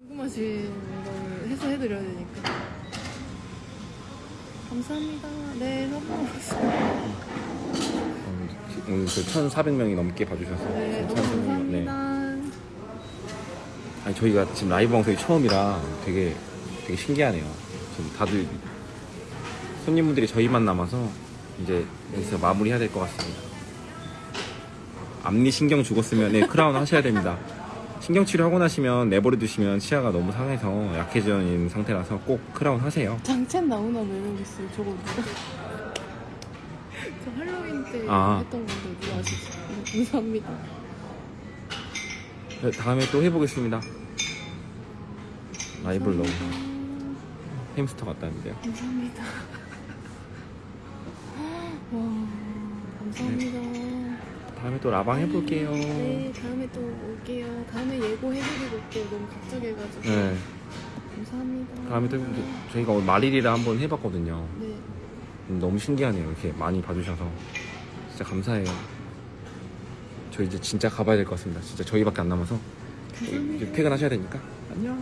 궁금하신 걸 해소해드려야 되니까. 감사합니다. 네, 선물 왔습니다. 어, 오늘 그 1,400명이 넘게 봐주셔서 네, 너무 1,400 명, 네. 감사합니다. 아니 저희가 지금 라이브 방송이 처음이라 되게 되게 신기하네요. 지금 다들 손님분들이 저희만 남아서 이제 여기서 마무리해야 될 것 같습니다. 앞니 신경 죽었으면 네, 크라운 하셔야 됩니다. 신경 치료 하고 나시면 내버려 두시면 치아가 너무 상해서 약해져 있는 상태라서 꼭 크라운 하세요. 장첸 나오나 매력 있어요. 저거 누가? 저 할로윈 때 아. 했던 건데 누가 아시죠? 네, 감사합니다. 네, 다음에 또 해보겠습니다. 라이브를 너무 햄스터 같다는데요. 감사합니다. 와, 감사합니다. 다음에 또 라방 해볼게요. 네, 다음에 또. 다음에 예고 해드리고 올게요. 너무 갑자기 해가지고. 네. 감사합니다. 다음에 또 저희가 오늘 말일이라 한번 해봤거든요. 네, 음, 너무 신기하네요. 이렇게 많이 봐주셔서 진짜 감사해요. 저 이제 진짜 가봐야 될 것 같습니다. 진짜 저희밖에 안 남아서 감사합니다. 이제 퇴근하셔야 되니까 안녕.